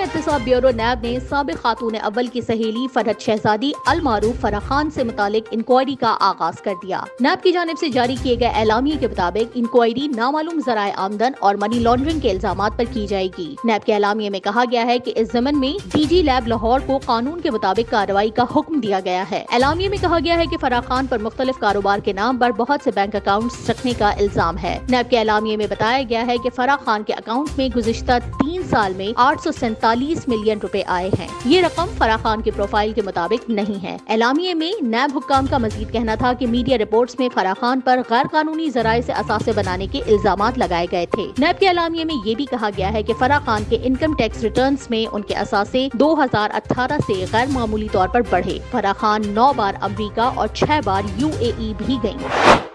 احتساب bureau NAB نے سابق خاتون اول کی سہیلی فرحت شہزادی المعروف فرح خان سے متعلق انکوائری کا آغاز کر دیا۔ نیب کی جانب سے جاری کیے گئے اعلامیے کے مطابق انکوائری نامعلوم ذرائع آمدن اور منی لانڈرنگ کے الزامات پر کی جائے گی۔ نیب کے اعلامیے میں کہا گیا ہے کہ اس زمن میں ڈی جی لیب لاہور کو قانون کے مطابق کارروائی کا حکم دیا گیا ہے۔ اعلامیے میں کہا گیا ہے کہ فرح خان پر مختلف کاروبار کے نام پر بہت سے بینک اکاؤنٹس رکھنے کا الزام ہے۔ نیب کے اعلامیے میں بتایا گیا ہے کہ فرح خان کے اکاؤنٹ میں گزشتہ تین سال میں آٹھ سو سینتالیس ملین روپے آئے ہیں۔ یہ رقم فرح خان کے پروفائل کے مطابق نہیں ہے۔ اعلامیے میں نیب حکام کا مزید کہنا تھا کہ میڈیا رپورٹس میں فرح خان پر غیر قانونی ذرائع سے اثاثے بنانے کے الزامات لگائے گئے تھے۔ نیب کے اعلامیے میں یہ بھی کہا گیا ہے کہ فرح خان کے انکم ٹیکس ریٹرنز میں ان کے اثاثے دو ہزار اٹھارہ سے غیر معمولی طور پر بڑھے۔ فرح خان نو بار امریکہ اور چھ بار یو اے ای بھی گئیں۔